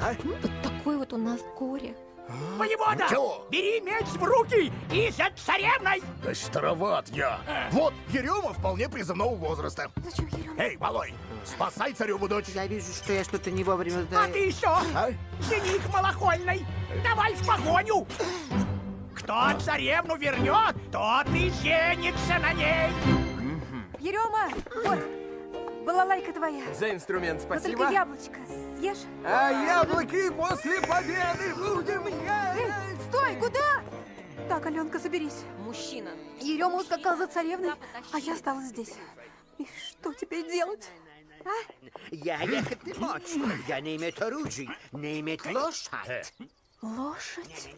а? Вот такой вот у нас горе. Воевода, Чего? бери меч в руки и за царевной! Да староват я. Вот, Ерема вполне призывного возраста. Зачем Ерема? Эй, малой, спасай цареву дочь. Я вижу, что я что-то не вовремя А сдаю. ты что, А? жених малохольный? Давай в погоню! Кто царевну вернет, тот и женится на ней! Ерема, вот, балалайка твоя. За инструмент Но только спасибо. яблочко съешь. А яблоки после победы будем Эй, стой, куда? Так, Аленка, соберись. Мужчина. Ерема ускакал за царевной, а я осталась здесь. И что теперь делать? Я ехать не мочь. Я не иметь оружий, не иметь лошадь. Лошадь?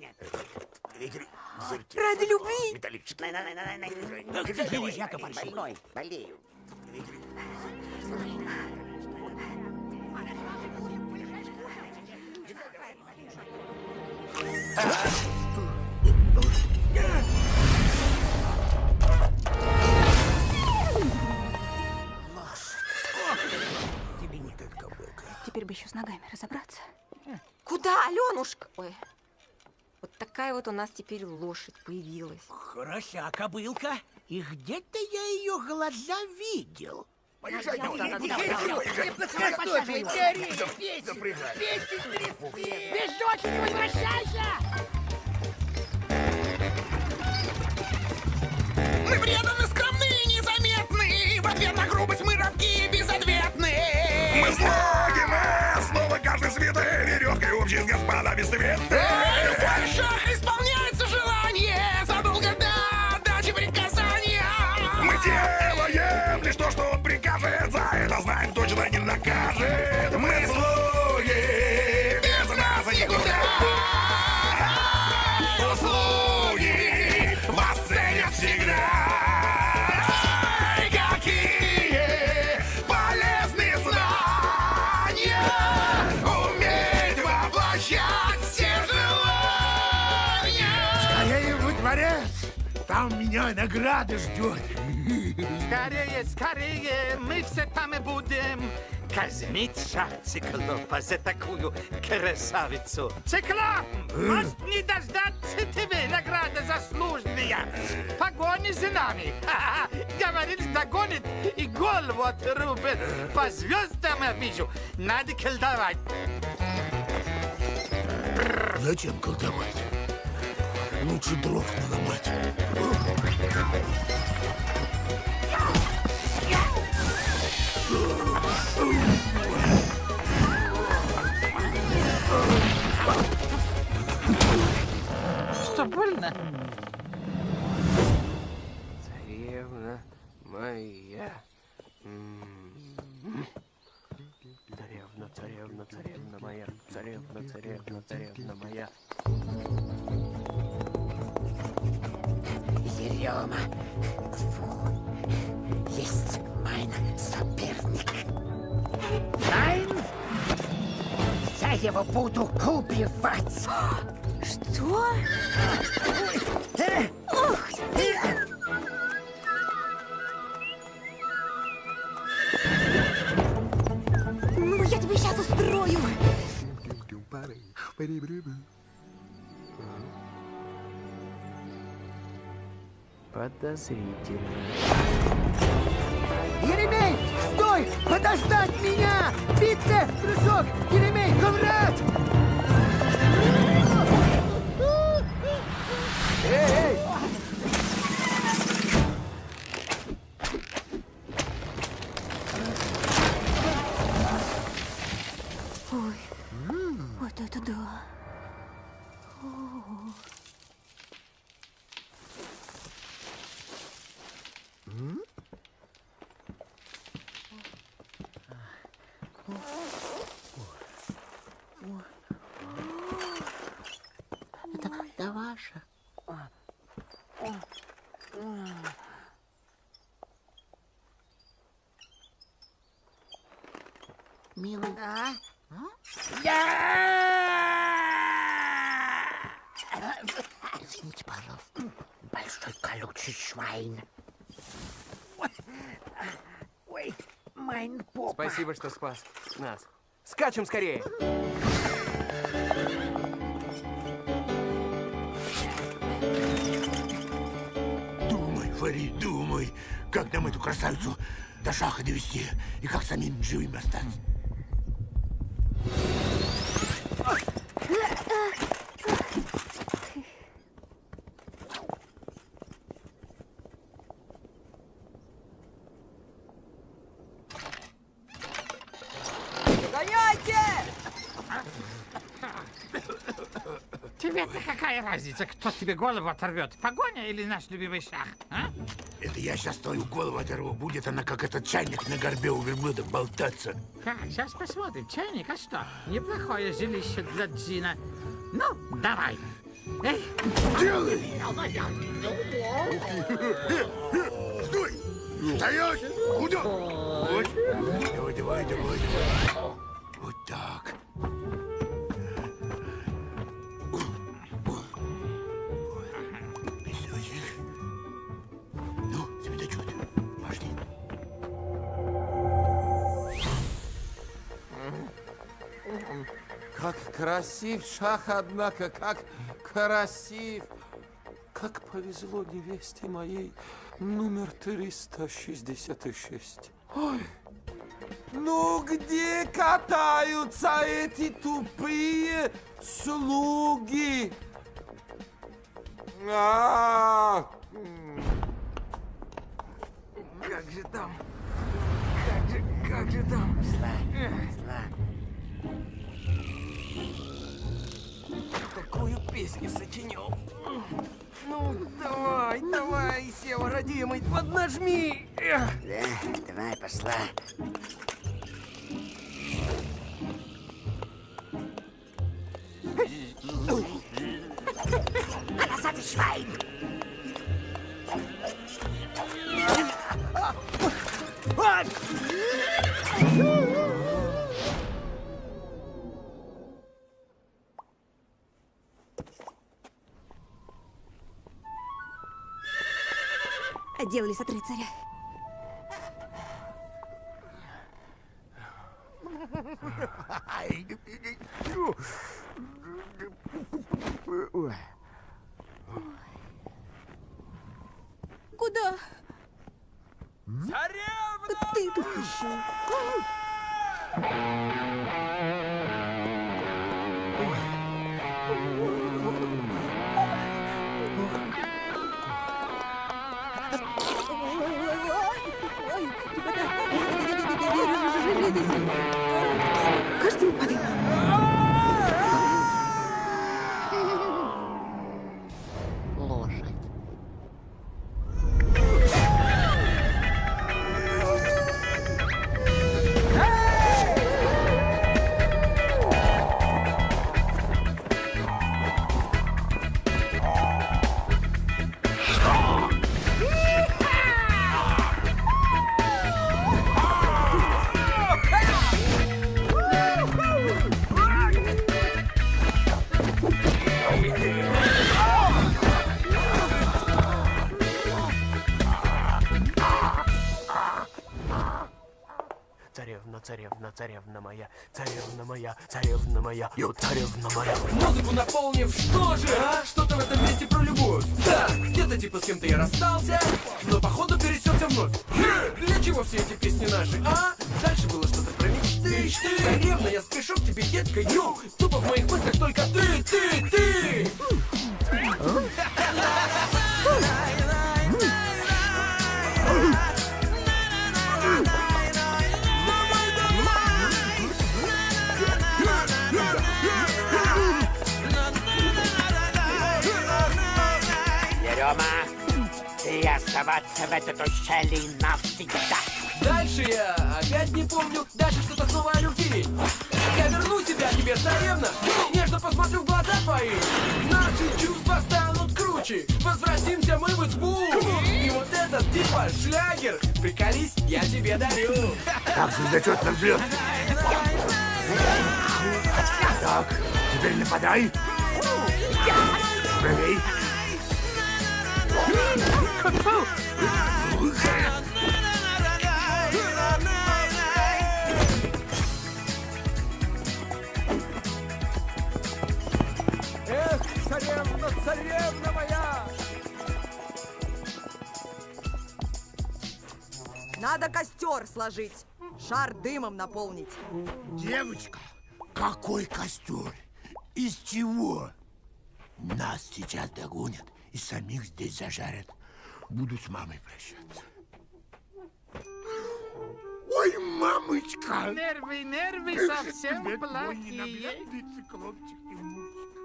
Ради Ради любви? Большой. Больной, болею. Теперь бы еще с ногами разобраться. Куда, Аленушка? Ой. Вот такая вот у нас теперь лошадь появилась. Хороша кобылка. И где-то я ее глаза видел. Поезжай, за- поезжай, давай, поезжай, поезжай. Запрягай. Без дочери возвращайся! Мы преданы, скромны и незаметны. В ответ на грубость мы робки и безответны. Мы слуги, мы снова каждый святой веревкой общий с господами светы. В не накажет. Мы слуги, без нас никуда. Услуги вас ценят всегда. Какие полезные знания уметь воплощать все желания. Скорее во дворец. Там меня награда ждет. Скорее, скорее, мы все там и будем казнить шах циклопа за такую красавицу. Циклоп, может не дождаться тебе награда заслуженная. Погони за нами. Ха-ха. Говорит, догонит и голову отрубит. По звездам я вижу. Надо колдовать. Зачем колдовать? Лучше дров наломать. Что, больно? Царевна моя. Царевна, царевна, царевна моя. Царевна, царевна, царевна моя. Ерема. Фу. Соперник. Майн? Я его буду убивать. Что? Ух ты! Ну, я тебе сейчас устрою. Подозрительно. Еремей, стой! Подождать меня! Битте, прыжок! Еремей, коврать! Да ваша. Милый. А? Извините, пожалуйста. Большой колючий швайн. Ой, майн попа. Спасибо, что спас нас. Скачем скорее. Думай, Фарид, думай, как нам эту красавицу до шаха довести и как самим живыми остаться. Тебе-то какая разница, кто тебе голову оторвет? Погоня или наш любимый шах? А? Это я сейчас твою голову оторву. Будет она, как этот чайник на горбе у верблюда, болтаться. Как, сейчас посмотрим. Чайник, а что? Неплохое жилище для Джина. Ну, давай. Эй, Делай! Стой! Стоять! Куда? Давай, давай, давай, давай. Красив шах, однако, как красив. Как повезло невесте моей номер 366. Ой, ну где катаются эти тупые слуги? А, м. Как же там? Как же, как же там? Такую песню сочинил. Ну, давай, давай, Сева, родимый, поднажми. Да, давай, пошла. Отделались от рыцаря. В этой ущелье навсегда. Дальше я опять не помню, дальше что-то снова о любви. Я верну себя тебе, царевна, нежно посмотрю в глаза твои. Наши чувства станут круче, возвратимся мы в избу. И вот этот типа шлягер, приколись, я тебе дарю. Так, звездочет на взлет. Так, теперь нападай. Правей. Эх! Надо костер сложить, шар дымом наполнить. Девочка, какой костер? Из чего? Нас сейчас догонят и самих здесь зажарят. Буду с мамой прощаться. Ой, мамочка! Нервы, нервы совсем плохие.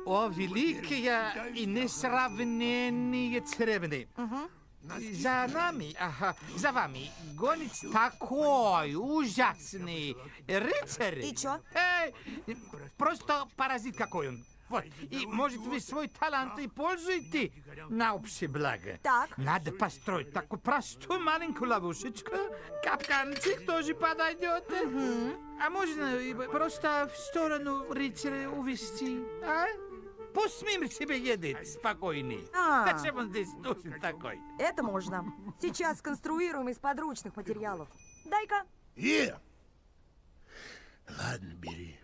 О, великие и несравненные царевны. За нами, ага, за вами гонит такой ужасный рыцарь. И чё? Э, просто паразит какой он. Вот. И, может, вы свой талант и пользуете на общее благо. Так. Надо построить такую простую маленькую ловушечку. Капканчик тоже подойдет. А можно просто в сторону рыцаря увести, а? Пусть мимо себе едет спокойный. А. Зачем он здесь нужен такой? Это можно. Сейчас сконструируем из подручных материалов. Дай-ка. И? Ладно, бери.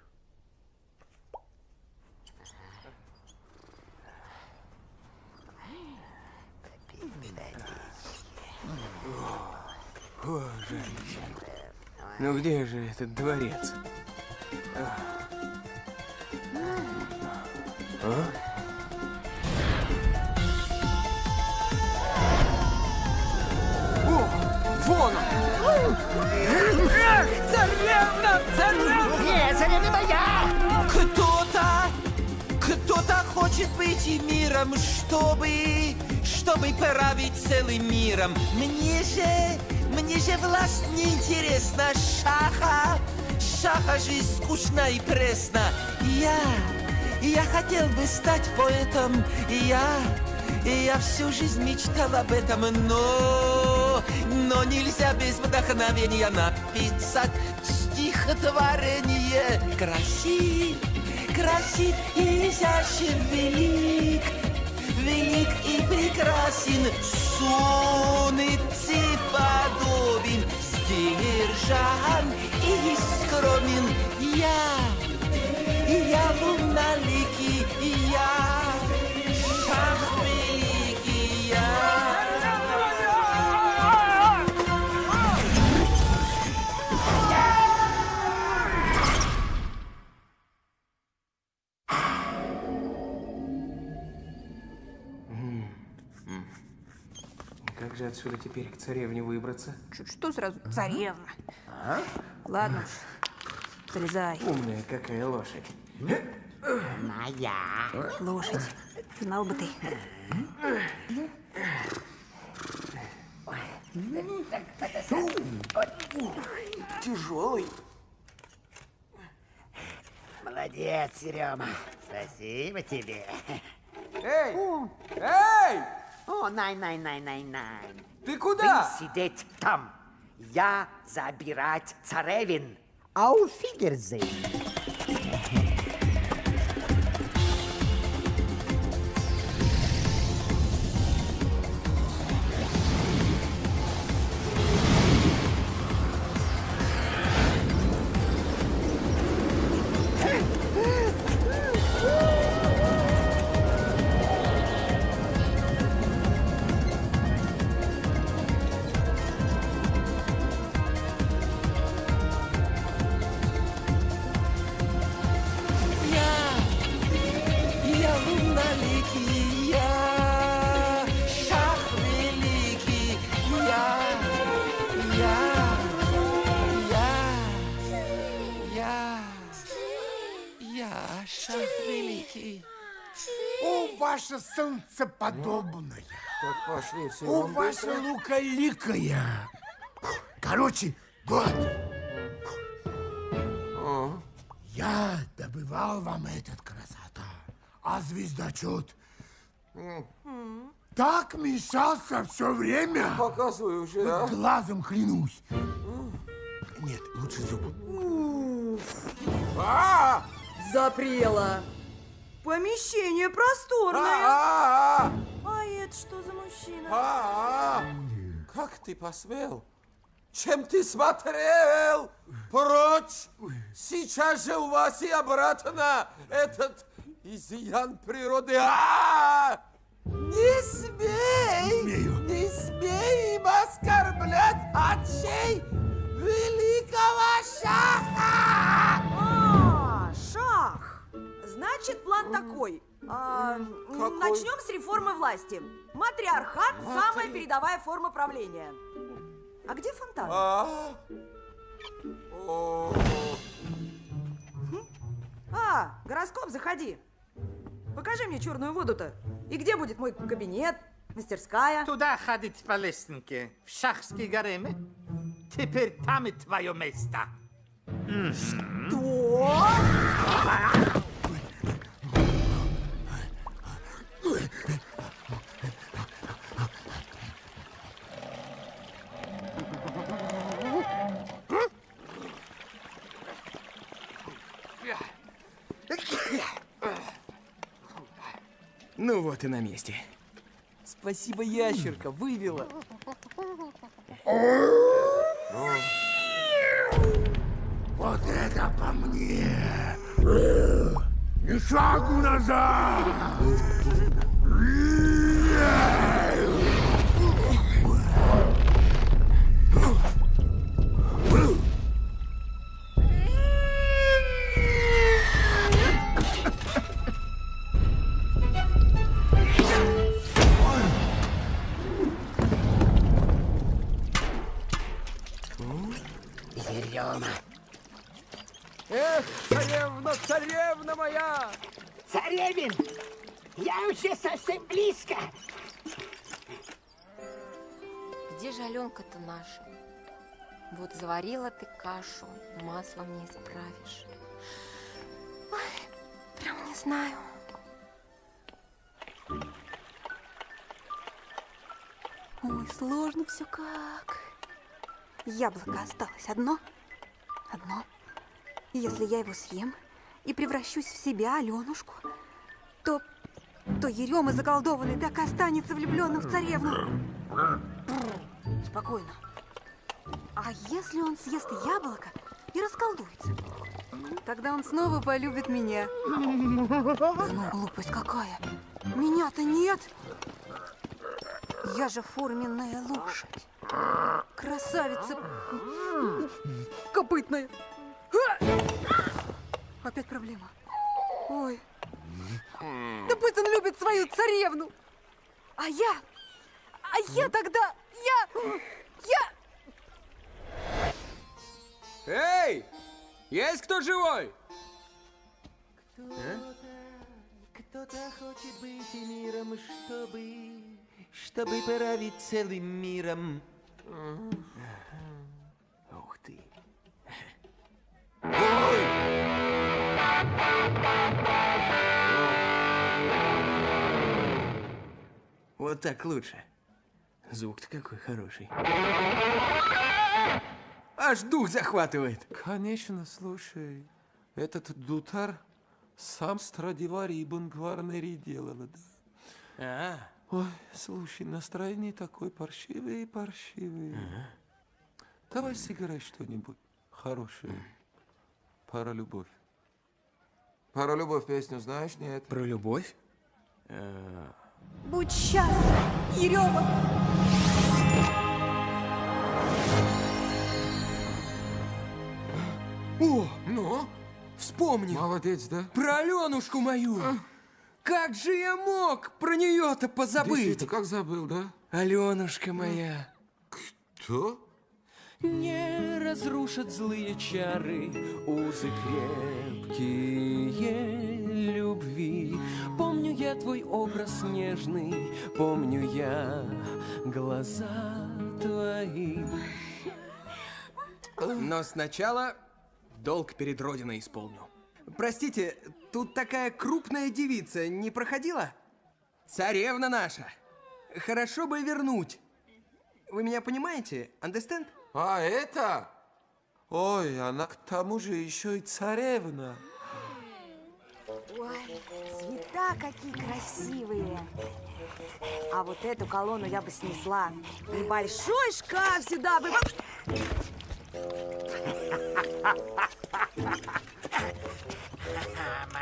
О, жарище. Ну где же этот дворец? А? А? О, вон он! Эх, царевна, царевна! Нет, царевна моя! Быть миром, чтобы, чтобы править целым миром. Мне же, мне же власть не интересна, шаха, шаха жизнь скучна и пресна. Я, я хотел бы стать поэтом, я, я всю жизнь мечтал об этом, но, но нельзя без вдохновения написать стихотворение. Красив, красив и изящен, велик, велик и прекрасен, сонницы подобен, сдержан и скромен. Я, я луналикий, я, отсюда теперь к царевне выбраться? Что, что сразу? Царевна. Ладно уж, залезай. Умная какая лошадь. Моя. Лошадь. Знал бы ты. Тяжелый. Молодец, Серега. Спасибо тебе. Эй! Эй! О, най, най, най, най, най. Ты куда? Ты сидеть там. Я забирать царевин. Ауфигерзейн. Ваше солнце подобное. Так пошли все. О, ваша лукаликая. Короче, вот. Я добывал вам этот красота, а звездочет так мешался все время. Показывай уже, а? Глазом клянусь. Нет, лучше зуб. А! Запрела. Помещение просторное. А! А это что за мужчина? А! Как ты посмел? Чем ты смотрел? Прочь! Сейчас же у вас и обратно этот изъян природы. А! Не смей! Не смей им оскорблять отчей великого шаха! Значит, план такой. А, начнем с реформы власти. Матриархат – самая передовая форма правления. А где фонтан? А, А, гороскоп, заходи. Покажи мне черную воду-то. И где будет мой кабинет, мастерская? Туда ходить по лестнике, в шахские гаремы. Теперь там и твое место. Что? И на месте. Спасибо, ящерка, вывела. Вот это по мне! Ни шагу назад! Кашу, маслом не исправишь. Ой, прям не знаю. Ой, сложно все как. Яблоко осталось одно. Одно. Если я его съем и превращусь в себя, Аленушку, то... то Ерема заколдованный так и останется влюбленным в царевну. Спокойно. А если он съест яблоко и расколдуется? Тогда он снова полюбит меня. Ну, глупость какая. Меня-то нет. Я же форменная лошадь. Красавица. Копытная. Опять проблема. Ой. Да пусть он любит свою царевну. А я... А я тогда... Я... Эй! Есть кто живой? Кто-то хочет быть миром, чтобы, чтобы править целым миром. Ух ты. Вот так лучше. Звук-то какой хороший. Аж дух захватывает. Конечно, слушай, этот дутар сам Страдивари Ибн Гварнери делала, да. А, Ой, слушай, настроение такое паршивое, паршивое. Давай сыграй что-нибудь хорошее. Про любовь. Про любовь песню знаешь, нет? про любовь? Будь счастлив, Ерема. О, Ну, вспомнил. молодец, да? Про Аленушку мою. Как же я мог про нее-то позабыть? Как забыл, да? Аленушка моя. Кто? Не разрушат злые чары узы крепкие любви. Помню я твой образ нежный, помню я глаза твои. Но сначала долг перед Родиной исполню. Простите, тут такая крупная девица не проходила? Царевна наша. Хорошо бы вернуть. Вы меня понимаете? Understand? А это? Ой, она к тому же еще и царевна. Ой, цвета какие красивые. А вот эту колонну я бы снесла. И большой шкаф сюда бы...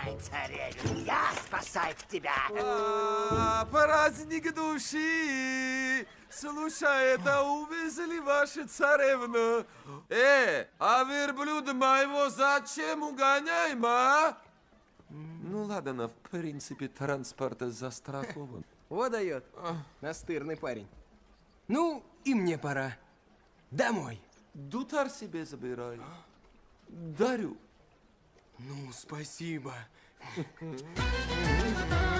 мой царевин, я спасаю тебя. А, праздник души! Слушай, это увезли ваши царевну. Э, а верблюда моего зачем угоняем, а? Ну ладно, в принципе, транспорт застрахован. Вот дает. Настырный парень. Ну, и мне пора. Домой. Дутар себе забирай. Дарю. Ну, спасибо.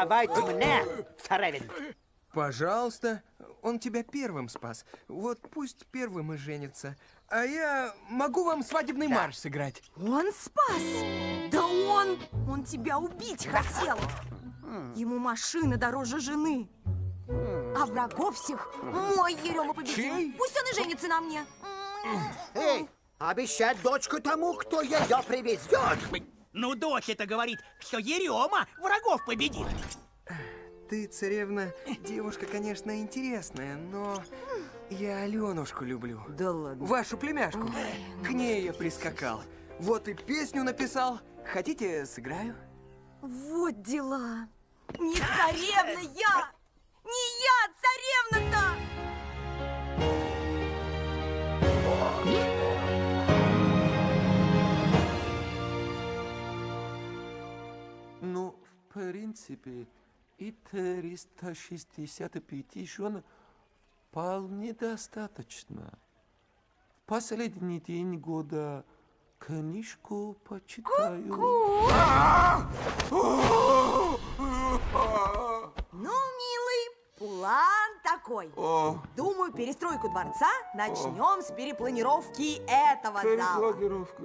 Отдавайте мне, царевин. Пожалуйста. Он тебя первым спас. Вот пусть первым и женится. А я могу вам свадебный марш сыграть. Он спас! Да он... Он тебя убить хотел! Ему машина дороже жены. А врагов всех мой Ерема победил. Чей? Пусть он и женится на мне. Эй, обещать дочку тому, кто ее привезет. Ну, дочь это говорит, что Ерема врагов победит. Ты, царевна, девушка, конечно, интересная, но я Аленушку люблю. Да ладно. Вашу племяшку. К ней я прискакал. Вот и песню написал. Хотите, сыграю? Вот дела. Не царевна я! Не я, царевна-то! Принципе, и 365 жен вполне достаточно. В последний день года книжку почитаю. Ну, милый, план такой. О. Думаю, перестройку дворца начнем с перепланировки этого зала.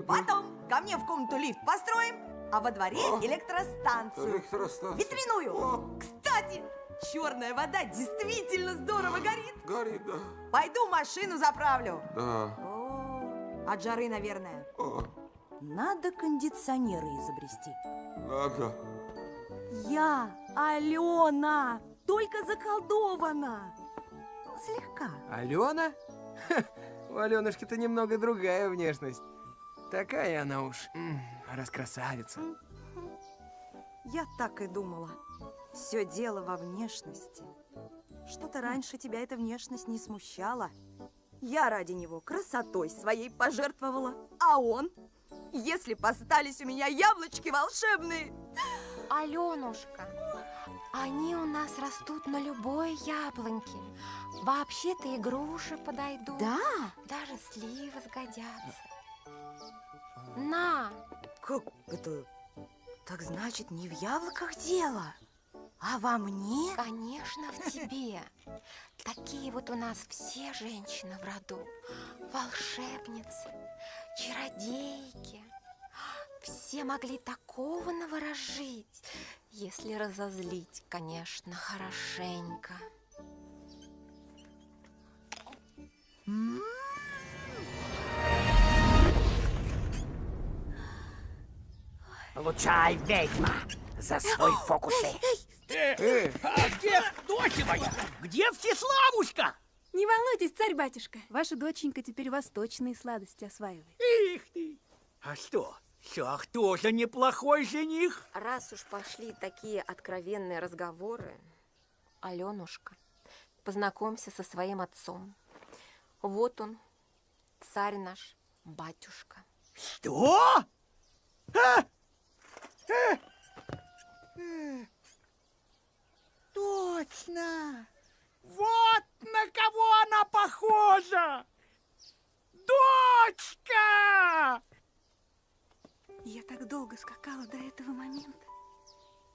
Потом ко мне в комнату лифт построим, а во дворе электростанцию. Электростанцию. Ветряную. Кстати, черная вода действительно здорово горит. Горит, да. Пойду машину заправлю. Да. О, от жары, наверное. О, Надо кондиционеры изобрести. надо. Я, Алена, только заколдована. Слегка. Алена? Ха, у Аленушки-то немного другая внешность. Такая она уж, м, раскрасавица. Я так и думала. Все дело во внешности. Что-то раньше тебя эта внешность не смущала. Я ради него красотой своей пожертвовала. А он? Если б остались у меня яблочки волшебные. Аленушка, они у нас растут на любой яблоньке. Вообще-то и груши подойдут. Да? Даже сливы сгодятся. На! Как это? Так значит, не в яблоках дело, а во мне? Конечно, в тебе. Такие вот у нас все женщины в роду. Волшебницы, чародейки. Все могли такого наворожить, если разозлить, конечно, хорошенько. Получай, ведьма, за свои фокусы. Э, а где дочь моя? Где Всеславушка? Не волнуйтесь, царь-батюшка. Ваша доченька теперь восточные сладости осваивает. Их ты! А что, Шах тоже неплохой жених? Раз уж пошли такие откровенные разговоры, Аленушка, познакомься со своим отцом. Вот он, царь наш, батюшка. Что? А? Точно! Вот на кого она похожа! Дочка! Я так долго скакала до этого момента.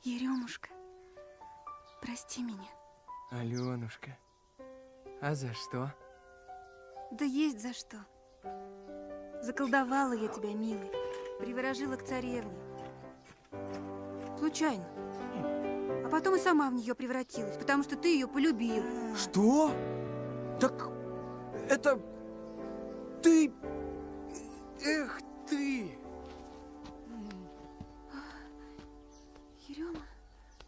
Еремушка, прости меня. Аленушка, а за что? Да есть за что. Заколдовала я тебя, милый, приворожила к царевне. Случайно. А потом и сама в нее превратилась, потому что ты ее полюбил. Что? Так это ты... Эх ты! Ерема,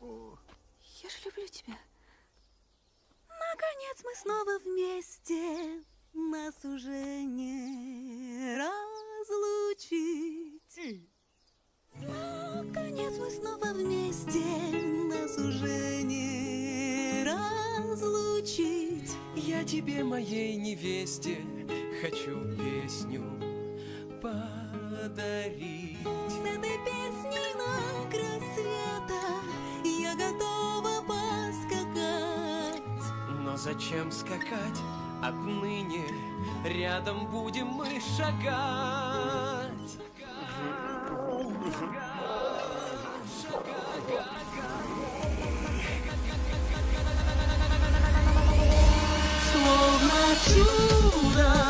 я же люблю тебя. Наконец мы снова вместе, нас уже не Наконец мы снова вместе, нас уже не разлучить. Я тебе, моей невесте, хочу песню подарить. С этой песней на край света я готова поскакать. Но зачем скакать? Отныне рядом будем мы шагать. Словно ajuda.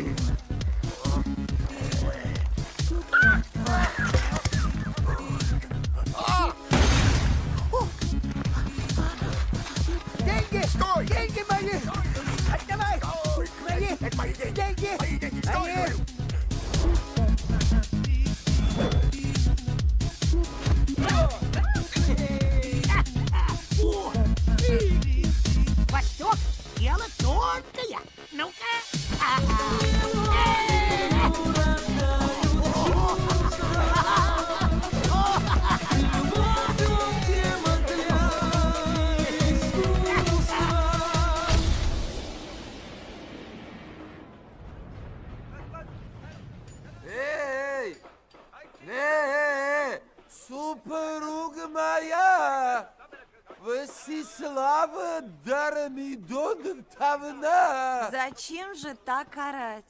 Mm-hmm. Васислава Дарамидоновна! Зачем же так орать?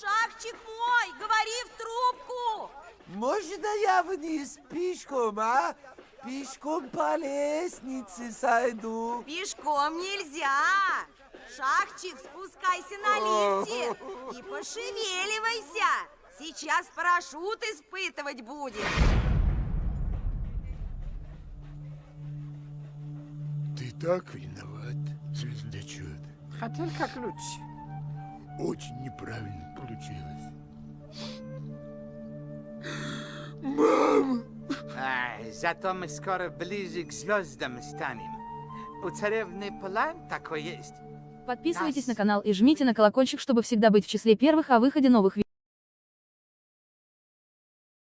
Шахчик мой, говори в трубку! Можно я вниз пешком, а? Пешком по лестнице сойду. Пешком нельзя! Шахчик, спускайся на лифте и пошевеливайся! Сейчас парашют испытывать будем. Ты так виноват, звездочет. Хотел как лучше. Очень неправильно получилось. Мама! Ай, зато мы скоро ближе к звездам станем. У царевны план такой есть. Подписывайтесь на канал и жмите на колокольчик, чтобы всегда быть в числе первых о выходе новых видео.